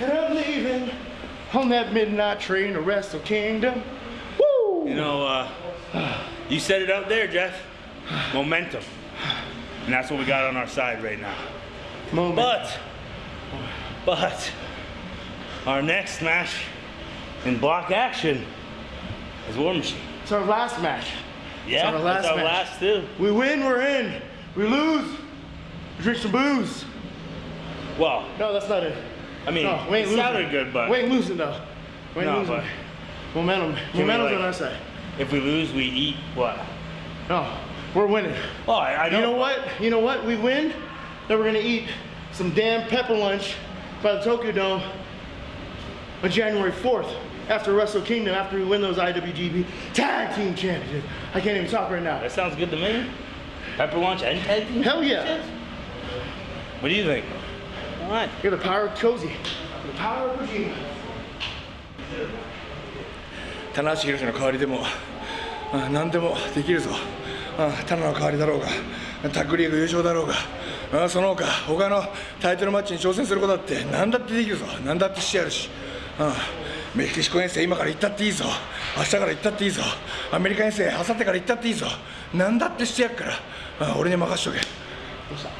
And I'm leaving on that midnight train to Wrestle Kingdom. Woo! You know, uh, you said it out there, Jeff. Momentum. And that's what we got on our side right now. Moment. But, but, our next match in block action is War Machine. it's our last match. Yeah, it's our last our match. last too. We win, we're in. We lose, we drink some booze. Well, No, that's not it. I mean, No, we ain't it losing. sounded good, but we ain't losing though. We ain't No, losing. Momentum. Momentum's like- on our side. if we lose, we eat what? No, we're winning. Oh, I, I You know what? You know what? We win, then we're gonna eat some damn pepper lunch by the Tokyo Dome on January 4th after Wrestle Kingdom, after we win those IWGP Tag Team Championships. I can't even talk right now. That sounds good to me. Pepper lunch and tag team? Hell yeah. What do you think? Right. You're the power of Cozy. The power of Kojima. 棚橋宏の代わりでも、あ何でもできるぞ、あ棚の代わりだろうがタッグリーグ優勝だろうがあその他他のタイトルマッチに挑戦することだって何だってできるぞ。何だってしてやるし、あメキシコ遠征今から行ったっていいぞ。明日から行ったっていいぞ。アメリカ遠征明後日から行ったっていいぞ。何だってしてやっから。あ俺に任しとけ。どうした？